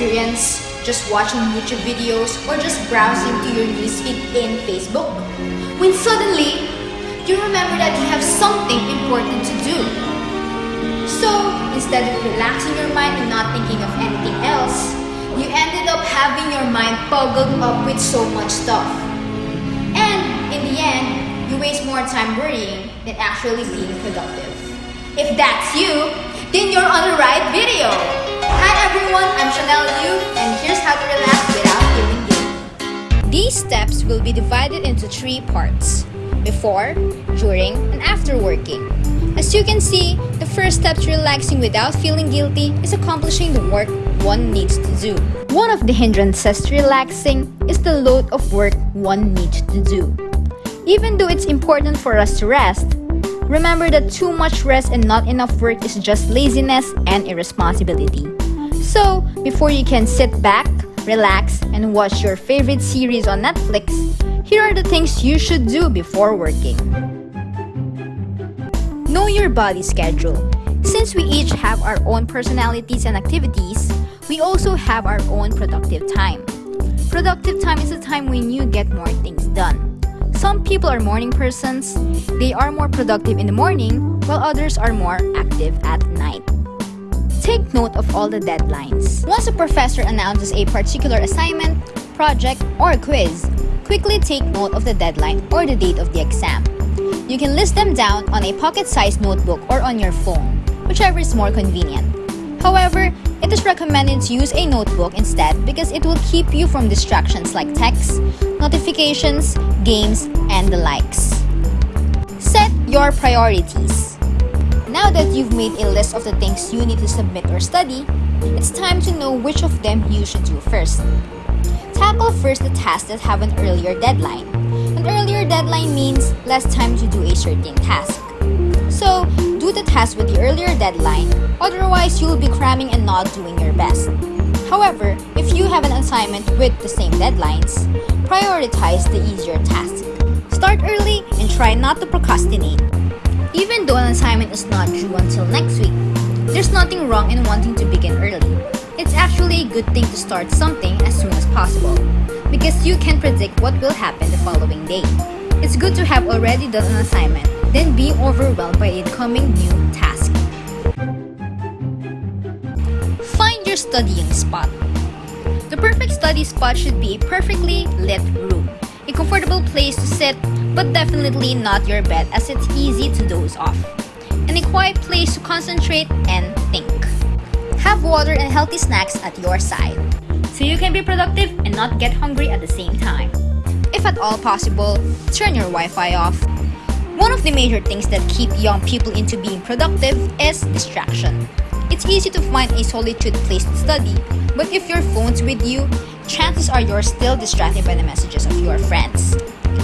experience just watching YouTube videos or just browsing to your newsfeed in Facebook? When suddenly, you remember that you have something important to do. So, instead of relaxing your mind and not thinking of anything else, you ended up having your mind boggled up with so much stuff. And in the end, you waste more time worrying than actually being productive. If that's you, then you're on the right video! Hi everyone, I'm Chanel Yu, and here's how to relax without feeling guilty. These steps will be divided into three parts. Before, during, and after working. As you can see, the first step to relaxing without feeling guilty is accomplishing the work one needs to do. One of the hindrances to relaxing is the load of work one needs to do. Even though it's important for us to rest, remember that too much rest and not enough work is just laziness and irresponsibility. So, before you can sit back, relax, and watch your favorite series on Netflix, here are the things you should do before working. Know your body schedule. Since we each have our own personalities and activities, we also have our own productive time. Productive time is a time when you get more things done. Some people are morning persons. They are more productive in the morning, while others are more active at night. Take note of all the deadlines. Once a professor announces a particular assignment, project, or quiz, quickly take note of the deadline or the date of the exam. You can list them down on a pocket-sized notebook or on your phone, whichever is more convenient. However, it is recommended to use a notebook instead because it will keep you from distractions like texts, notifications, games, and the likes. Set your priorities. Now that you've made a list of the things you need to submit or study, it's time to know which of them you should do first. Tackle first the tasks that have an earlier deadline. An earlier deadline means less time to do a certain task. So, do the task with the earlier deadline, otherwise you'll be cramming and not doing your best. However, if you have an assignment with the same deadlines, prioritize the easier task. Start early and try not to procrastinate. Even though an assignment is not due until next week, there's nothing wrong in wanting to begin early. It's actually a good thing to start something as soon as possible because you can predict what will happen the following day. It's good to have already done an assignment, then be overwhelmed by incoming new tasks. Find your studying spot. The perfect study spot should be a perfectly lit room. A comfortable place to sit, but definitely not your bed as it's easy to doze off. And a quiet place to concentrate and think. Have water and healthy snacks at your side so you can be productive and not get hungry at the same time. If at all possible, turn your Wi-Fi off. One of the major things that keep young people into being productive is distraction. It's easy to find a solitude place to study, but if your phone's with you, chances are you're still distracted by the messages of your friends.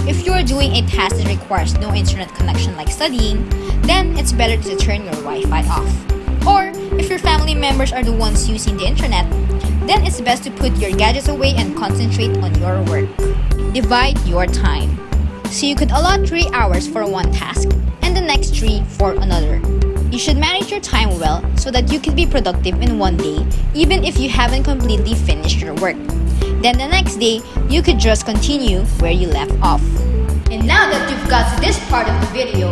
If you're doing a task that requires no internet connection like studying, then it's better to turn your Wi-Fi off. Or, if your family members are the ones using the internet, then it's best to put your gadgets away and concentrate on your work. Divide your time. So you could allot 3 hours for one task and the next 3 for another. You should manage your time well so that you can be productive in one day even if you haven't completely finished your work. Then the next day, you could just continue where you left off. And now that you've got to this part of the video,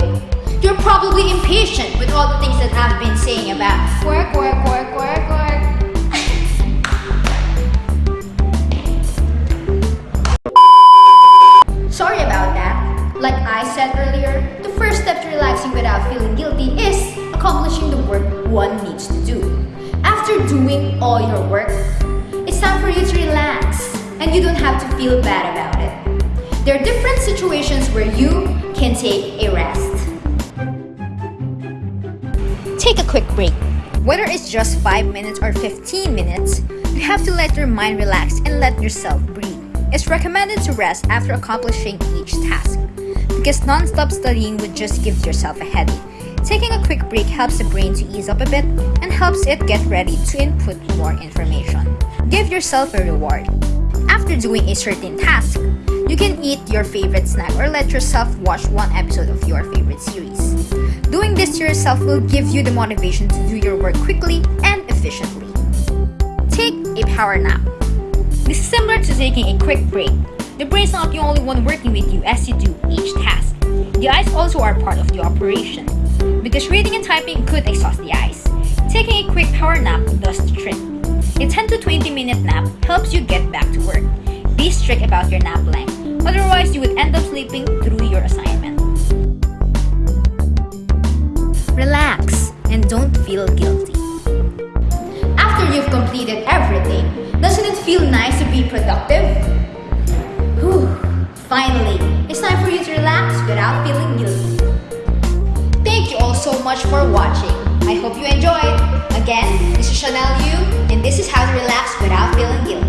you're probably impatient with all the things that I've been saying about work, work, work, work, work. Said earlier, the first step to relaxing without feeling guilty is accomplishing the work one needs to do. After doing all your work, it's time for you to relax and you don't have to feel bad about it. There are different situations where you can take a rest. Take a quick break. Whether it's just 5 minutes or 15 minutes, you have to let your mind relax and let yourself breathe. It's recommended to rest after accomplishing each task, because non-stop studying would just give yourself a headache. Taking a quick break helps the brain to ease up a bit and helps it get ready to input more information. Give yourself a reward. After doing a certain task, you can eat your favorite snack or let yourself watch one episode of your favorite series. Doing this to yourself will give you the motivation to do your work quickly and efficiently. Take a power nap. This is similar to taking a quick break. The brain is not the only one working with you as you do also are part of the operation. Because reading and typing could exhaust the eyes. Taking a quick power nap does the trick. A 10 to 20 minute nap helps you get back to work. Be strict about your nap length, otherwise you would end up sleeping through your assignment. Relax and don't feel guilty. After you've completed everything, doesn't it feel nice to be productive? Whew, finally, it's time for you to relax without feeling guilty. Thank you all so much for watching. I hope you enjoyed. Again, this is Chanel Yu, and this is how to relax without feeling guilty.